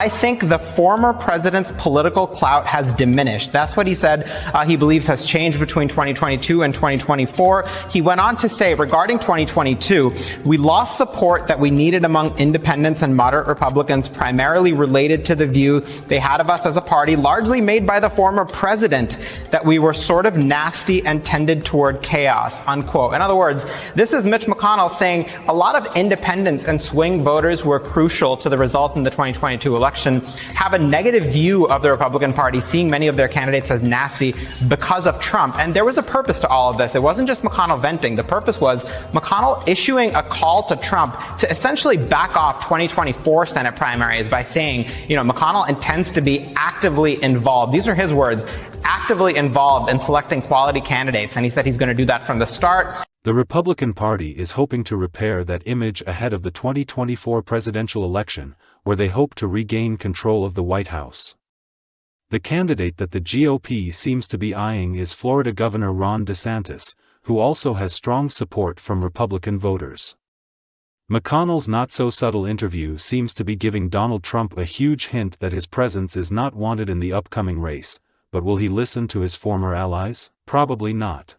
I think the former president's political clout has diminished. That's what he said uh, he believes has changed between 2022 and 2024. He went on to say regarding 2022, we lost support that we needed among independents and moderate Republicans, primarily related to the view they had of us as a party, largely made by the former president, that we were sort of nasty and tended toward chaos, unquote. In other words, this is Mitch McConnell saying a lot of independents and swing voters were crucial to the result in the 2022 election election have a negative view of the Republican Party, seeing many of their candidates as nasty because of Trump. And there was a purpose to all of this. It wasn't just McConnell venting. The purpose was McConnell issuing a call to Trump to essentially back off 2024 Senate primaries by saying, you know, McConnell intends to be actively involved. These are his words actively involved in selecting quality candidates. And he said he's going to do that from the start. The Republican Party is hoping to repair that image ahead of the 2024 presidential election, where they hope to regain control of the White House. The candidate that the GOP seems to be eyeing is Florida Governor Ron DeSantis, who also has strong support from Republican voters. McConnell's not-so-subtle interview seems to be giving Donald Trump a huge hint that his presence is not wanted in the upcoming race, but will he listen to his former allies? Probably not.